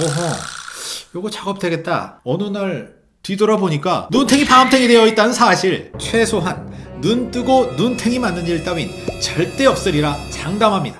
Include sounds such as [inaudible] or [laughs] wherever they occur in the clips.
어허, 요거 작업 되겠다. 어느 날 뒤돌아보니까 눈탱이 밤탱이 되어 있다는 사실. 최소한 눈 뜨고 눈탱이 맞는 일 따윈 절대 없으리라 장담합니다.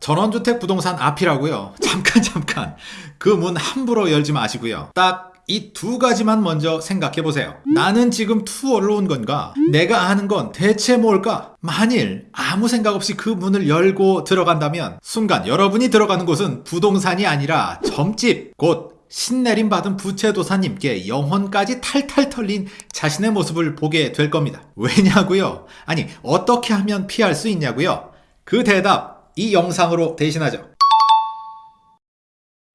전원주택 부동산 앞이라고요. 잠깐 잠깐. 그 문 함부로 열지 마시고요. 딱 이 두 가지만 먼저 생각해 보세요. 나는 지금 투어로 온 건가? 내가 하는 건 대체 뭘까? 만일 아무 생각 없이 그 문을 열고 들어간다면 순간 여러분이 들어가는 곳은 부동산이 아니라 점집, 곧 신내림 받은 부채도사님께 영혼까지 탈탈 털린 자신의 모습을 보게 될 겁니다. 왜냐고요? 아니, 어떻게 하면 피할 수 있냐고요? 그 대답 이 영상으로 대신하죠.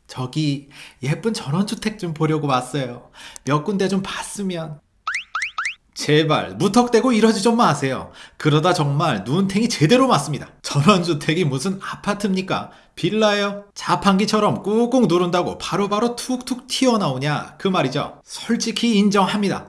저기 예쁜 전원주택 좀 보려고 왔어요. 몇 군데 좀 봤으면. 제발 무턱대고 이러지 좀 마세요. 그러다 정말 눈탱이 제대로 맞습니다. 전원주택이 무슨 아파트입니까? 빌라예요? 자판기처럼 꾹꾹 누른다고 바로 바로 툭툭 튀어나오냐 그 말이죠. 솔직히 인정합니다.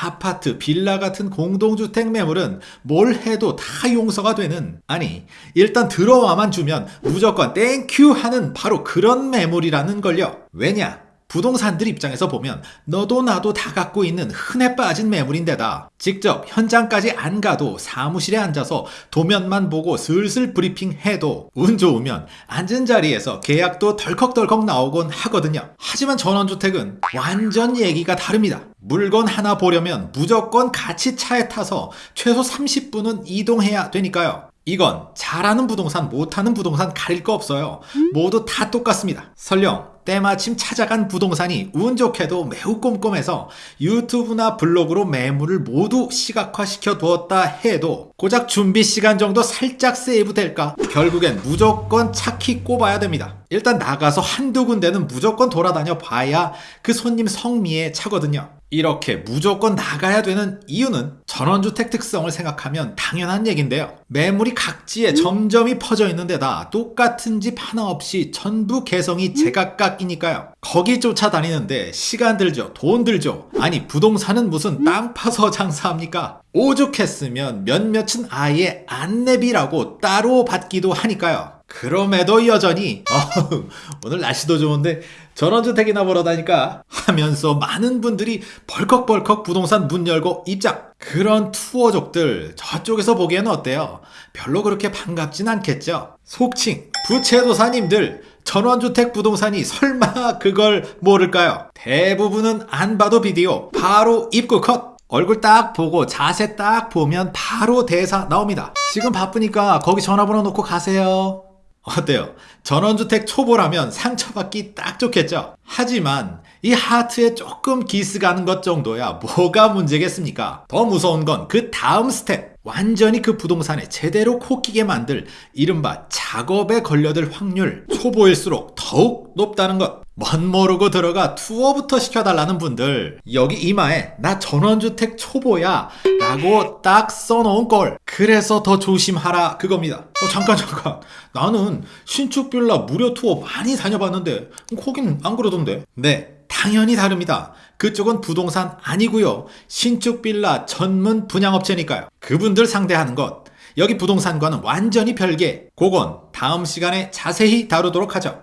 아파트, 빌라 같은 공동주택 매물은 뭘 해도 다 용서가 되는 아니 일단 들어와만 주면 무조건 thank you 하는 바로 그런 매물이라는 걸요. 왜냐? 부동산들 입장에서 보면 너도 나도 다 갖고 있는 흔해 빠진 매물인데다 직접 현장까지 안 가도 사무실에 앉아서 도면만 보고 슬슬 브리핑해도 운 좋으면 앉은 자리에서 계약도 덜컥덜컥 나오곤 하거든요. 하지만 전원주택은 완전 얘기가 다릅니다. 물건 하나 보려면 무조건 같이 차에 타서 최소 30분은 이동해야 되니까요. 이건 잘하는 부동산, 못하는 부동산 가릴 거 없어요. 모두 다 똑같습니다. 설령 때마침 찾아간 부동산이 운 좋게도 매우 꼼꼼해서 유튜브나 블로그로 매물을 모두 시각화시켜 두었다 해도 고작 준비 시간 정도 살짝 세이브 될까? 결국엔 무조건 차키 꼽아야 됩니다. 일단 나가서 한두 군데는 무조건 돌아다녀 봐야 그 손님 성미에 차거든요. 이렇게 무조건 나가야 되는 이유는 전원주택 특성을 생각하면 당연한 얘긴데요. 매물이 각지에 점점이 퍼져 있는 데다 똑같은 집 하나 없이 전부 개성이 제각각이니까요. 거기 쫓아다니는데 시간 들죠, 돈 들죠. 아니 부동산은 무슨 땅 파서 장사합니까? 오죽했으면 몇몇은 아예 안내비라고 따로 받기도 하니까요. 그럼에도 여전히 [laughs] 어휴, 오늘 날씨도 좋은데 전원주택이나 보러 다니까 하면서 많은 분들이 벌컥벌컥 부동산 문 열고 입장 그런 투어족들 저쪽에서 보기에는 어때요? 별로 그렇게 반갑진 않겠죠? 속칭 부채도사님들 전원주택 부동산이 설마 그걸 모를까요? 대부분은 안 봐도 비디오 바로 입구 컷 얼굴 딱 보고 자세 딱 보면 바로 대사 나옵니다. 지금 바쁘니까 거기 전화번호 놓고 가세요. 어때요? 전원주택 초보라면 상처받기 딱 좋겠죠? 하지만 이 하트에 조금 기스 가는 것 정도야 뭐가 문제겠습니까? 더 무서운 건 그 다음 스텝. 완전히 그 부동산에 제대로 코끼게 만들 이른바 작업에 걸려들 확률 초보일수록 더욱 높다는 것. 멋 모르고 들어가 투어부터 시켜달라는 분들 여기 이마에 나 전원주택 초보야 라고 딱 써놓은 걸. 그래서 더 조심하라 그겁니다. 어 잠깐 잠깐. 나는 신축 빌라 무료 투어 많이 다녀봤는데 거긴 안 그러던데. 네 당연히 다릅니다. 그쪽은 부동산 아니고요. 신축 빌라 전문 분양업체니까요. 그분들 상대하는 것. 여기 부동산과는 완전히 별개. 그건 다음 시간에 자세히 다루도록 하죠.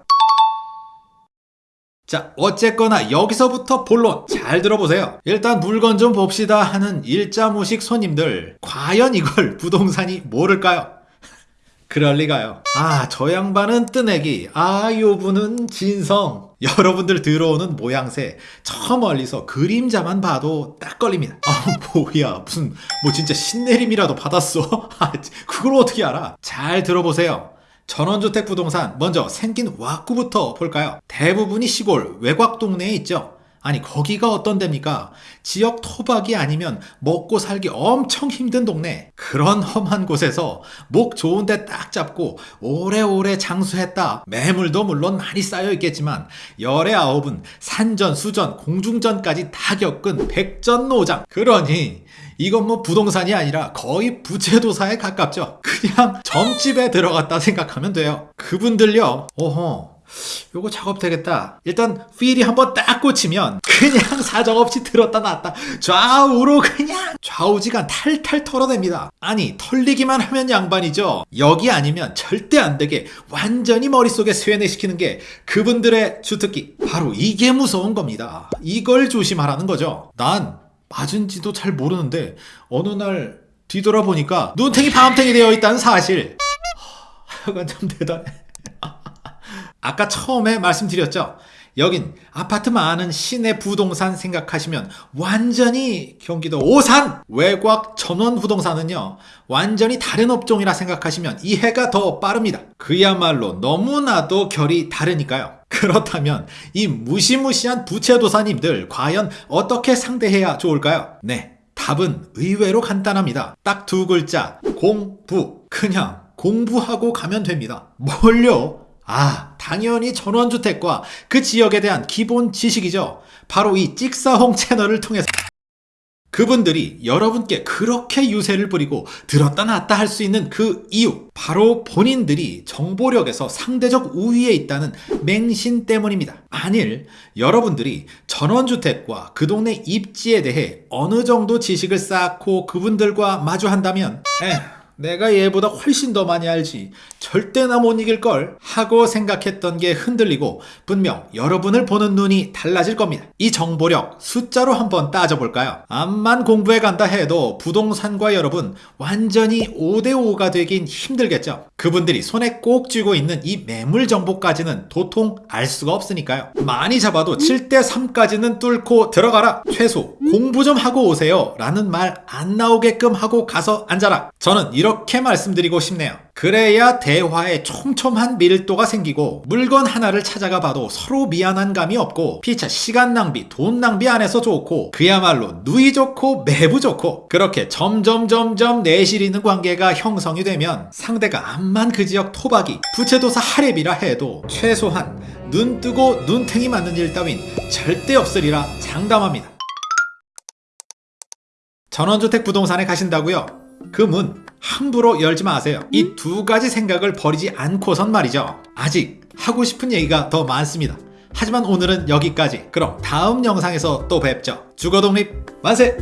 자 어쨌거나 여기서부터 본론 잘 들어보세요. 일단 물건 좀 봅시다 하는 일자무식 손님들. 과연 이걸 [laughs] 부동산이 모를까요? 그럴 리가요 아 저 양반은 뜨내기 아 요 분은 진성 여러분들 들어오는 모양새 저 멀리서 그림자만 봐도 딱 걸립니다 아 뭐야 무슨 뭐 진짜 신내림이라도 받았어? [laughs] 아, 그걸 어떻게 알아? 잘 들어보세요 전원주택 부동산 먼저 생긴 와꾸부터 볼까요? 대부분이 시골 외곽 동네에 있죠. 아니 거기가 어떤 데입니까? 지역 토박이 아니면 먹고 살기 엄청 힘든 동네. 그런 험한 곳에서 목 좋은 데 딱 잡고 오래오래 장수했다. 매물도 물론 많이 쌓여 있겠지만 열의 아홉은 산전 수전 공중전까지 다 겪은 백전노장. 그러니 이건 뭐 부동산이 아니라 거의 부채도사에 가깝죠. 그냥 점집에 들어갔다 생각하면 돼요. 그분들요. 어허 요거 작업 되겠다. 일단 필이 한번 딱 꽂히면 그냥 [laughs] 사정 없이 들었다 놨다 좌우로 그냥 좌우지간 탈탈 털어냅니다. 아니 털리기만 하면 양반이죠. 여기 아니면 절대 안 되게 완전히 머릿속에 쇠뇌시키는 게 그분들의 주특기. 바로 이게 무서운 겁니다. 이걸 조심하라는 거죠. 난 맞은지도 잘 모르는데 어느 날 뒤돌아보니까 눈탱이 밤탱이 되어 있다는 사실. [laughs] 하여간 참 대단해. 아까 처음에 말씀드렸죠. 여긴 아파트 많은 시내 부동산 생각하시면 완전히 경기도 오산 외곽 전원 부동산은요 완전히 다른 업종이라 생각하시면 이해가 더 빠릅니다. 그야말로 너무나도 결이 다르니까요. [laughs] 그렇다면 이 무시무시한 부채도사님들 과연 어떻게 상대해야 좋을까요? 네, 답은 의외로 간단합니다. 딱 두 글자 공부 그냥 공부하고 가면 됩니다. 뭘요? 아, 당연히 전원주택과 그 지역에 대한 기본 지식이죠. 바로 이 찍사홍 채널을 통해서 그분들이 여러분께 그렇게 유세를 부리고 들었다 놨다 할 수 있는 그 이유 바로 본인들이 정보력에서 상대적 우위에 있다는 맹신 때문입니다. 만일 여러분들이 전원주택과 그 동네 입지에 대해 어느 정도 지식을 쌓고 그분들과 마주한다면 에휴 내가 얘보다 훨씬 더 많이 알지. 절대 나 못 이길걸. 하고 생각했던 게 흔들리고 분명 여러분을 보는 눈이 달라질 겁니다. 이 정보력 숫자로 한번 따져볼까요? 암만 공부해 간다 해도 부동산과 여러분 완전히 5대5가 되긴 힘들겠죠. 그분들이 손에 꼭 쥐고 있는 이 매물 정보까지는 도통 알 수가 없으니까요. 많이 잡아도 7대3까지는 뚫고 들어가라. 최소 공부 좀 하고 오세요. 라는 말 안 나오게끔 하고 가서 앉아라. 저는 이 렇게 말씀드리고 싶네요. 그래야 대화에 촘촘한 밀도가 생기고 물건 하나를 찾아가 봐도 서로 미안한 감이 없고 피차 시간 낭비, 돈 낭비 안 해서 좋고 그야말로 누이 좋고 매부 좋고 그렇게 점점 점점 내실 있는 관계가 형성이 되면 상대가 암만 그 지역 토박이, 부채도사 하랩이라 해도 최소한 눈 뜨고 눈탱이 맞는 일 따윈 절대 없으리라 장담합니다. 전원주택 부동산에 가신다고요? 그문 함부로 열지 마세요. 이 두 가지 생각을 버리지 않고선 말이죠. 아직 하고 싶은 얘기가 더 많습니다. 하지만 오늘은 여기까지. 그럼 다음 영상에서 또 뵙죠. 주거독립 만세!